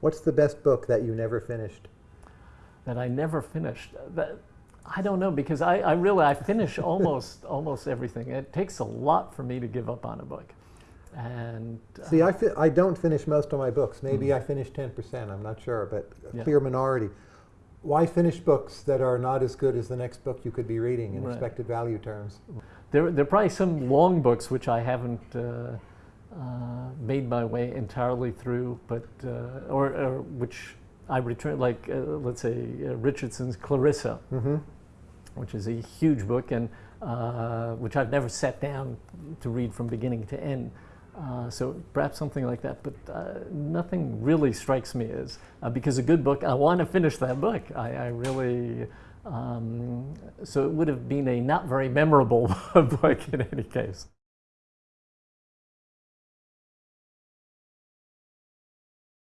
What's the best book that you never finished? that I never finished. That, I don't know because I, I really I finish almost almost everything. It takes a lot for me to give up on a book, and uh, See, I, fi- I don't finish most of my books. Maybe I finish 10%, I'm not sure, but a Yeah. clear minority. Why finish books that are not as good as the next book you could be reading in Right. expected value terms? there there are probably some long books which I haven't. Uh, uh, made my way entirely through, but uh, or, or which I return like uh, let's say uh, Richardson's Clarissa, Mm-hmm. which is a huge book and uh, which I've never sat down to read from beginning to end. Uh, so perhaps something like that, but uh, nothing really strikes me as uh, because a good book. I want to finish that book. I, I really. Um, so it would have been a not very memorable book in any case.